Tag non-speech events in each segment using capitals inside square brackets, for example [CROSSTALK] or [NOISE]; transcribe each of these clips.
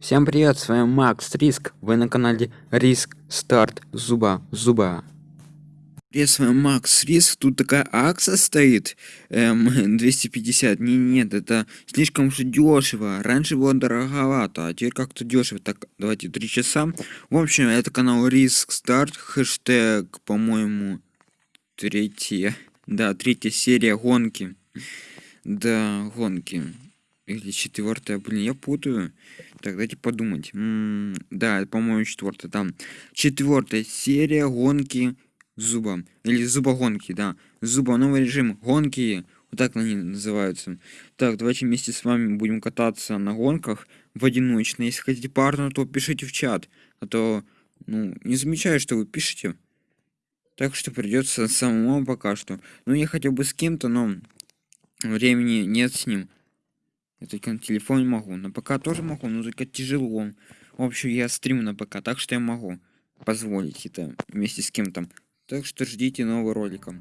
Всем привет, с вами Макс Риск, вы на канале Риск Старт. Зуба Зуба. Привет, с вами Макс Риск, тут такая акция стоит, эм, [LAUGHS] 250, не, нет, это слишком же дешево, раньше было дороговато, а теперь как-то дешево, так, давайте 3 часа, в общем, это канал Риск Старт, хэштег, по-моему, третья, да, третья серия гонки, да, гонки, или четвертая, блин, я путаю. Так, дайте подумать. М -м да, по-моему, четвертая. Там четвертая серия гонки зуба. Или зубогонки, да. Зуба, новый режим гонки. Вот так они называются. Так, давайте вместе с вами будем кататься на гонках в одиночно. Если хотите парно, то пишите в чат. А то, ну, не замечаю, что вы пишете. Так что придется самому пока что. Ну, я хотел бы с кем-то, но времени нет с ним. Я только на телефоне могу. На ПК тоже могу, но только тяжело. В общем, я стриму на ПК, так что я могу позволить это вместе с кем-то. Так что ждите нового ролика.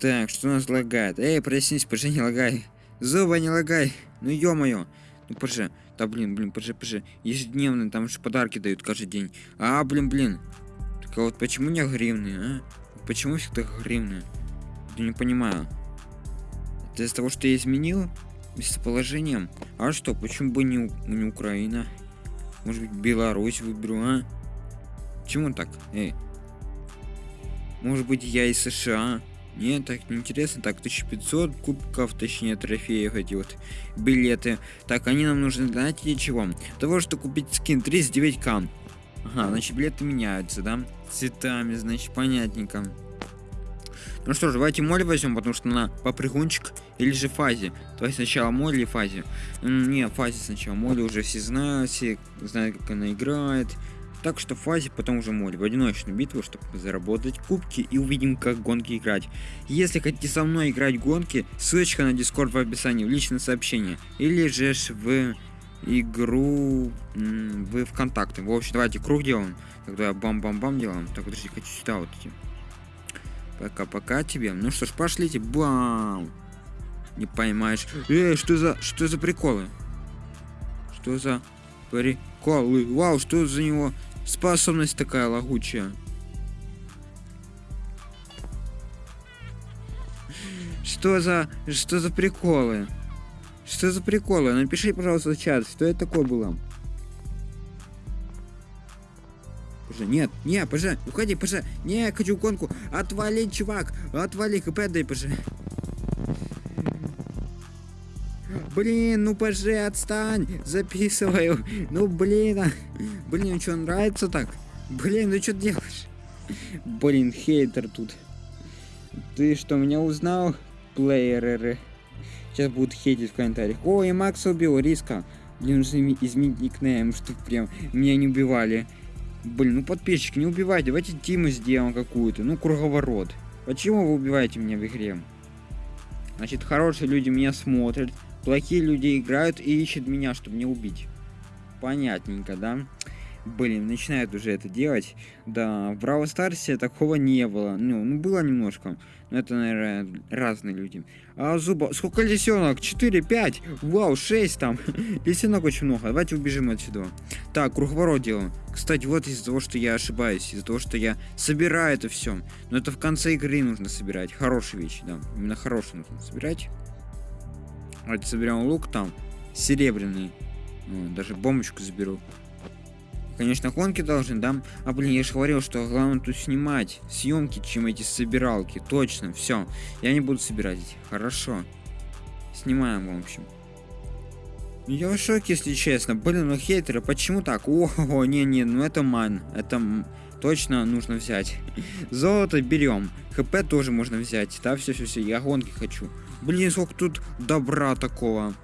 Так, что у нас лагает? Эй, проснись, пожи, не лагай. Зуба, не лагай. Ну ё-моё. Ну пожи. Да блин, блин, пожи, пожи. Ежедневно, там же подарки дают каждый день. А, блин, блин. Так а вот почему не гривны, а? Почему всегда гривны? Я не понимаю. Это из-за того, что я изменил? Местоположением. А что, почему бы не, не Украина? Может быть, Беларусь выберу, а? Почему так? Эй. Может быть, я из США? Нет, так неинтересно. Так, 1500 кубков, точнее, трофеев, эти вот билеты. Так, они нам нужны, знаете, для чего? Того, что купить скин 39к. Ага, значит, билеты меняются, да? Цветами, значит, понятненько. Ну что ж, давайте моль возьмем, потому что на попрыгунчик или же фазе. Давайте сначала моль или фазе. Не, фазе сначала. Моль уже все знают, все знают, как она играет. Так что фазе потом уже моль в одиночную битву, чтобы заработать кубки и увидим, как гонки играть. Если хотите со мной играть гонки, ссылочка на дискорд в описании, в личное сообщение. Или же в игру в ВКонтакте. В общем, давайте круг делаем. Тогда бам-бам-бам делаем. Так, подожди, хочу сюда вот идти. Пока-пока тебе. Ну что ж, пошлите. Бам! Не поймаешь. Эй, что за... Что за приколы? Что за приколы? Вау, что за него способность такая лагучая? Что за... Что за приколы? Что за приколы? Напиши, пожалуйста, в чат, что это такое было. Пожа, нет, не, пожа, уходи, пожа. Не, хочу гонку. Отвали, чувак. Отвали, хп дай, пожа. Блин, ну пожи, отстань. Записываю. Ну, блин. А. Блин, что, нравится так? Блин, ну что делаешь? Блин, хейтер тут. Ты что, меня узнал? Плееры. Сейчас будут хейтить в комментариях. Ой, Макс убил, риска. Блин, нужно изменить никнейм, чтобы прям меня не убивали. Блин, ну подписчики, не убивайте. Давайте тиму сделаем какую-то. Ну, круговорот. Почему вы убиваете меня в игре? Значит, хорошие люди меня смотрят. Плохие люди играют и ищут меня, чтобы не убить. Понятненько, да? Блин, начинают уже это делать. Да, в Браво Старсе такого не было. Ну, ну, было немножко. Но это, наверное, разные люди. А зуба... Сколько лисенок? 4, 5? Вау, 6 там. [LAUGHS] лисенок очень много. Давайте убежим отсюда. Так, круговорот делаем. Кстати, вот из-за того, что я ошибаюсь. Из-за того, что я собираю это все. Но это в конце игры нужно собирать. Хорошие вещи, да. Именно хорошие нужно собирать. Давайте соберем лук там. Серебряный. Даже бомбочку заберу. Конечно, гонки должны, да? А, блин, я же говорил, что главное тут снимать съемки, чем эти собиралки. Точно, все. Я не буду собирать эти. Хорошо. Снимаем, в общем. Я в шоке, если честно. Блин, ну хейтеры, почему так? О, не-не, ну это ман. Это точно нужно взять. Золото берем. ХП тоже можно взять. Да, все-все-все, я гонки хочу. Блин, сколько тут добра такого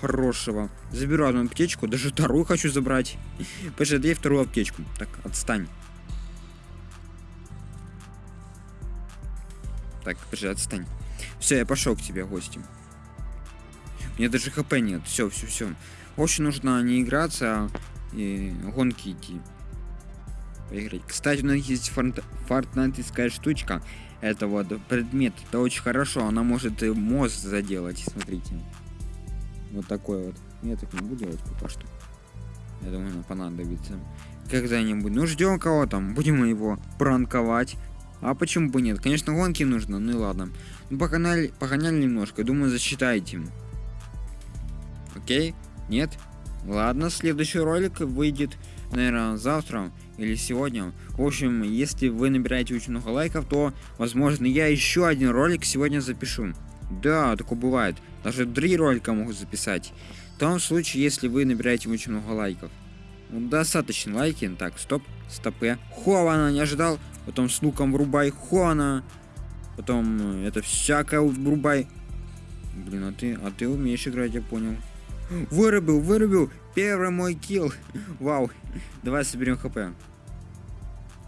хорошего. Заберу одну аптечку, даже вторую хочу забрать. [LAUGHS] Подожди, вторую аптечку. Так, отстань. Так, подожди, отстань. Все, я пошел к тебе, гостем. Мне даже хп нет. Все, все, все. Очень нужно не играться, а и гонки идти. Поиграть. Кстати, у нас есть фортнайтская штучка. Это вот предмет. Это очень хорошо. Она может мозг заделать. Смотрите. Вот такой вот. Я так не буду делать пока что. Я думаю, нам понадобится. Когда-нибудь. Ну, ждем кого там. Будем его пранковать. А почему бы нет? Конечно, гонки нужно, ну и ладно. Ну, погнали, погоняли немножко. Думаю, засчитайте. Окей? Нет? Ладно, следующий ролик выйдет, наверное, завтра или сегодня. В общем, если вы набираете очень много лайков, то, возможно, я еще один ролик сегодня запишу. Да, такое бывает. Даже три ролика могу записать. В том случае, если вы набираете очень много лайков. Ну, достаточно лайки. Так, стоп, стопе. Хована, не ожидал. Потом с луком врубай. Хована. Потом э, это всякое врубай. Блин, а ты, а ты умеешь играть, я понял. Вырубил, вырубил. Первый мой килл. Вау. Давай соберем хп.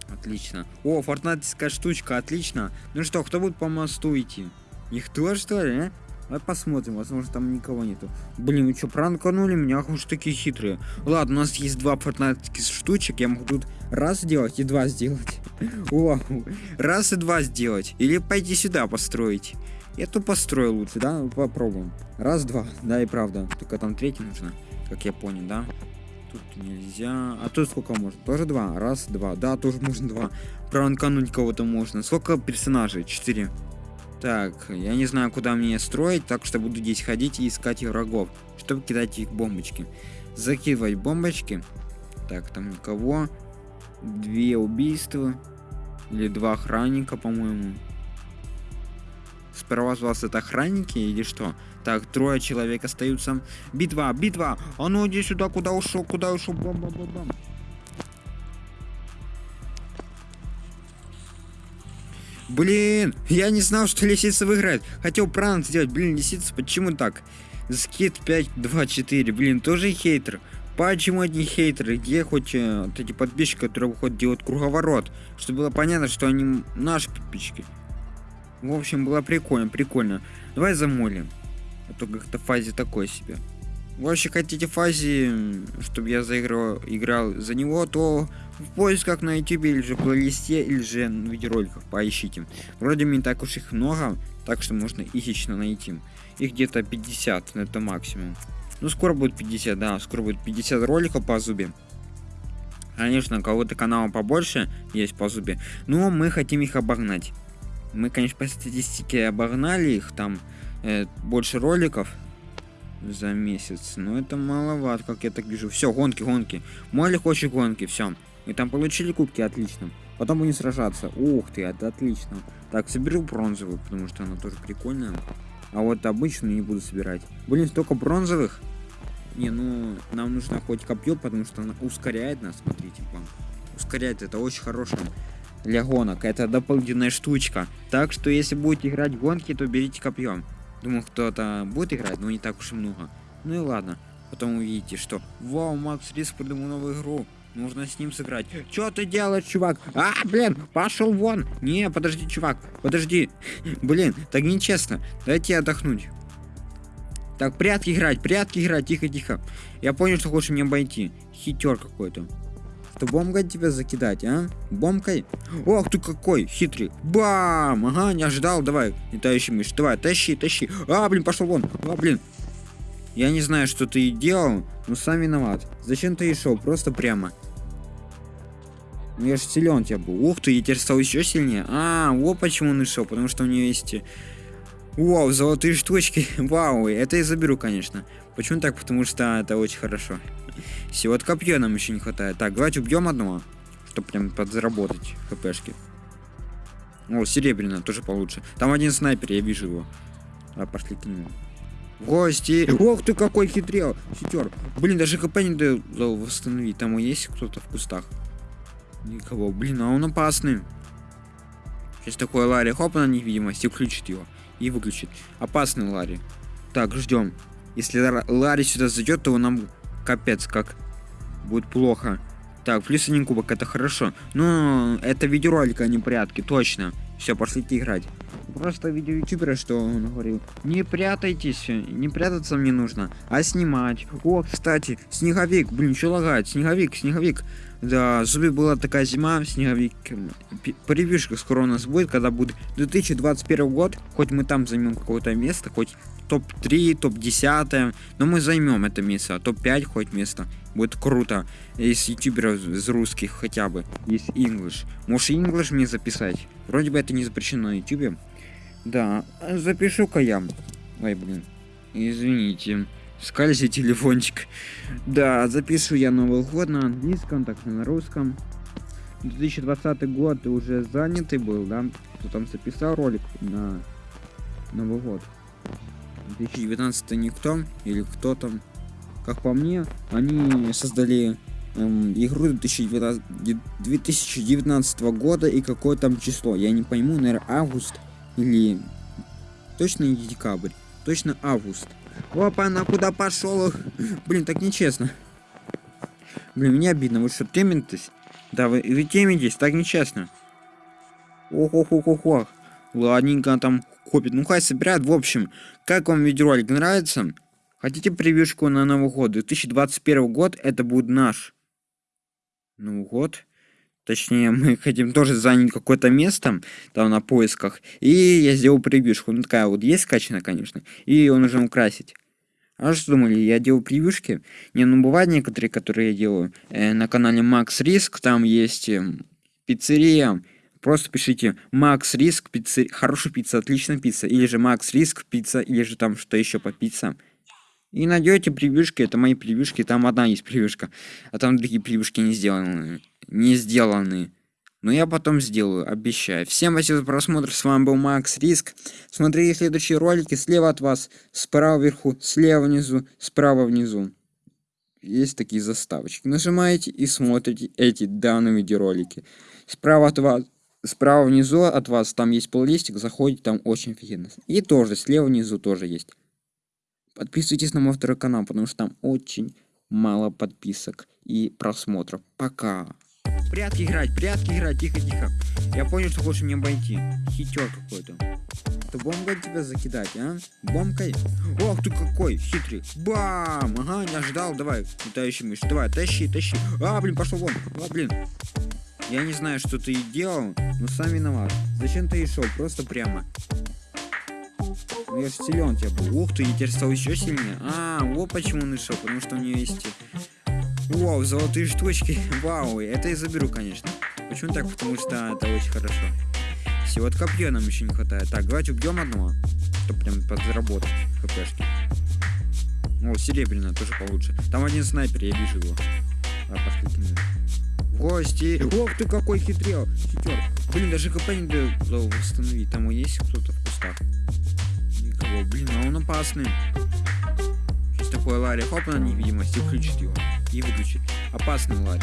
Отлично. О, фортнайтская штучка, отлично. Ну что, кто будет по мосту идти? Никто, что ли, а? Давай посмотрим, возможно, там никого нету. Блин, вы что, пранканули меня? Уж такие хитрые. Ладно, у нас есть два фортнайтских штучек. Я могу тут раз сделать и два сделать. [LAUGHS] Вау. Раз и два сделать. Или пойти сюда построить. Я тут построю лучше, да? Ну, Попробуем. Раз, два. Да, и правда. Только там третий нужно, как я понял, да? Тут нельзя. А тут сколько можно? Тоже два. Раз, два. Да, тоже можно два. Пранкануть кого-то можно. Сколько персонажей? Четыре. Так, я не знаю, куда мне строить, так что буду здесь ходить и искать врагов, чтобы кидать их бомбочки. Закидывать бомбочки. Так, там никого. Две убийства. Или два охранника, по-моему. Сперва у вас это охранники или что? Так, трое человек остаются. Битва, битва! А ну иди сюда, куда ушел, куда ушел, бомба, Блин, я не знал, что лисица выиграет. Хотел пранк сделать. Блин, лисица, почему так? Скид 5, 2, 4. Блин, тоже хейтер. Почему одни хейтеры? Где хоть э, вот эти подписчики, которые выходят делать круговорот? Чтобы было понятно, что они наши подписчики. В общем, было прикольно, прикольно. Давай замолим. А то как-то фазе такой себе. Вообще хотите фазе, чтобы я заиграл, играл за него, то в поисках на YouTube или же плейлисте, или же в видеороликах поищите. Вроде не так уж их много, так что можно изично найти. Их где-то 50, это максимум. Ну, скоро будет 50, да, скоро будет 50 роликов по зубе. Конечно, у кого-то канала побольше есть по зубе, но мы хотим их обогнать. Мы, конечно, по статистике обогнали их, там э, больше роликов за месяц, но это маловато, как я так вижу. Все, гонки, гонки. Молли хочет гонки, все. Мы там получили кубки, отлично. Потом будем сражаться. Ух ты, это отлично. Так, соберу бронзовую, потому что она тоже прикольная. А вот обычную не буду собирать. Блин, столько бронзовых. Не, ну, нам нужно хоть копье, потому что она ускоряет нас, смотрите, вам. Ускоряет, это очень хорошее для гонок. Это дополнительная штучка. Так что, если будете играть в гонки, то берите копьем. Думаю, кто-то будет играть, но не так уж и много. Ну и ладно. Потом увидите, что Вау, Макс Риск придумал новую игру. Нужно с ним сыграть. Что ты делаешь, чувак? А, блин, пошел вон. Не, подожди, чувак, подожди. [LAUGHS] Блин, так нечестно. Дайте отдохнуть. Так, прятки играть, прятки играть, тихо, тихо. Я понял, что хочешь меня обойти. Хитер какой-то. Что бомкой тебя закидать, а? Бомкой? Ох ты какой хитрый. Бам! Ага, не ожидал. Давай, летающий мышь. Давай, тащи, тащи. А, блин, пошел вон. А, блин. Я не знаю, что ты делал, но сам виноват. Зачем ты и шел? Просто прямо. Ну я же силен тебя был. Ух ты, я теперь стал еще сильнее. А, вот почему он и шел, потому что у нее есть... Вау, золотые штучки. [LAUGHS] Вау, это я заберу, конечно. Почему так? Потому что это очень хорошо. Все, вот копье нам еще не хватает. Так, давайте убьем одного, чтобы прям подзаработать хпшки. О, серебряная, тоже получше. Там один снайпер, я вижу его. А, пошли к нему. Гости! Ох ты какой хитрел! Хитер. Блин, даже хп не дает восстановить. Там есть кто-то в кустах? Никого. Блин, а он опасный. Сейчас такой Ларри, хоп, на невидимость и включит его. И выключит. Опасный Ларри. Так, ждем. Если Ла- Ларри сюда зайдет, то нам капец как будет плохо. Так, плюс один кубок, это хорошо. Но это видеоролик, а не прятки, точно. Все, пошлите играть. Просто видео ютубера, что он говорил. Не прятайтесь, не прятаться мне нужно, а снимать. О, кстати, снеговик, блин, что лагает? Снеговик, снеговик. Да, зубе была такая зима, снеговик. Превьюшка скоро у нас будет, когда будет 2021 год. Хоть мы там займем какое-то место, хоть топ-3, топ-10. Но мы займем это место. Топ-5 хоть место. Будет круто. Из ютуберов из русских хотя бы. Из English. Можешь English мне записать? Вроде бы это не запрещено на ютубе. Да, запишу-ка я. Ой, блин. Извините. Скальзи телефончик. Да, запишу я Новый год на английском, так и на русском. 2020 год уже занятый был, да? Кто там записал ролик на Новый год. 2019 никто или кто там. Как по мне, они создали эм, игру 2019, 2019 года и какое там число. Я не пойму, наверное, август или точно не декабрь. Точно август. Опа, на куда пошел? [LAUGHS] Блин, так нечестно. Блин, мне обидно, вы что, темитесь? Да, вы, вы темитесь, так нечестно. Ох-ох-ох-ох-ох. Ладненько, там копит. Ну, хай собирает. В общем, как вам видеоролик нравится? Хотите превьюшку на Новый год? 2021 год, это будет наш Новый год. Точнее, [LAUGHS] мы хотим тоже занять какое-то место там на поисках. И я сделал превьюшку. Ну, такая вот есть скачана, конечно. И ее нужно украсить. А что думали, я делаю превьюшки? Не, ну бывают некоторые, которые я делаю. Э, на канале Max Risk, там есть э, пиццерия. Просто пишите Max Risk, пиццерия. Хорошая пицца, отличная пицца. Или же Max Risk, пицца, или же там что еще по пиццам. И найдете превьюшки, это мои превьюшки, там одна есть превьюшка, а там другие превьюшки не сделаны. Не сделаны. Но я потом сделаю, обещаю. Всем спасибо за просмотр, с вами был Макс Риск. Смотрите следующие ролики слева от вас, справа вверху, слева внизу, справа внизу. Есть такие заставочки. Нажимаете и смотрите эти данные видеоролики. Справа от вас, справа внизу от вас, там есть плейлистик, заходите, там очень офигенно. И тоже, слева внизу тоже есть. Подписывайтесь на мой второй канал, потому что там очень мало подписок и просмотров. Пока. Прятки играть, прятки играть, тихо-тихо. Я понял, что хочешь меня обойти. Хитер какой-то. То бомкой тебя закидать, а? Бомкой? Ох ты какой хитрый. Бам! Ага, не ожидал. Давай, летающий мышь. Давай, тащи, тащи. А, блин, пошел вон. А, блин. Я не знаю, что ты делал, но сам виноват. Зачем ты и шел? Просто прямо. Ну я же силен тебя был. Ух ты, я теперь стал еще сильнее. А, вот почему он шел, потому что у нее есть... Вау, золотые штучки. [LAUGHS] Вау, это я заберу, конечно. Почему так? Потому что это очень хорошо. Все, вот копье нам еще не хватает. Так, давайте убьем одного. Чтобы прям подзаработать хпшки. О, серебряная тоже получше. Там один снайпер, я вижу его. А, пошли гости. Ох ты какой хитрел. Хитер. Блин, даже хп не дает восстановить. Там есть кто-то в кустах. Никого. Блин, а он опасный. Сейчас такое Ларри, хоп на невидимость и включит его. И выключит. Опасный Ларри.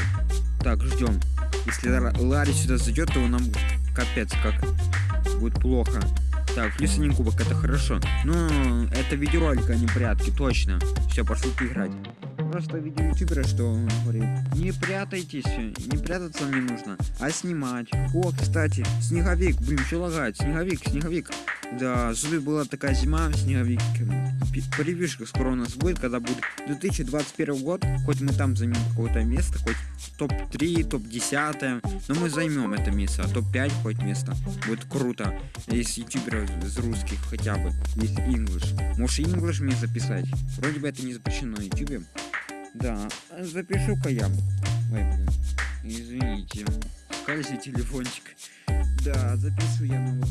Так, ждем. Если Ларри сюда зайдет, то нам капец как будет плохо. Так, плюс один кубок, это хорошо. Но это видеоролик, а не прятки, точно. Все, пошли играть. Просто видео ютубера, что он говорит. Не прятайтесь, не прятаться не нужно, а снимать. О, кстати, снеговик, блин, что лагает? Снеговик, снеговик. Да, зубы была такая зима, снеговик. Превьюшка скоро у нас будет, когда будет 2021 год. Хоть мы там займем какое-то место, хоть топ-3, топ-10, но мы займем это место, а топ-5 хоть место. Будет круто. Из ютуберов из русских хотя бы, из English. Можешь English мне записать? Вроде бы это не запрещено на ютубе. Да, запишу-ка я. Ой, блин. Извините. Скальзи телефончик. Да, запишу я новый.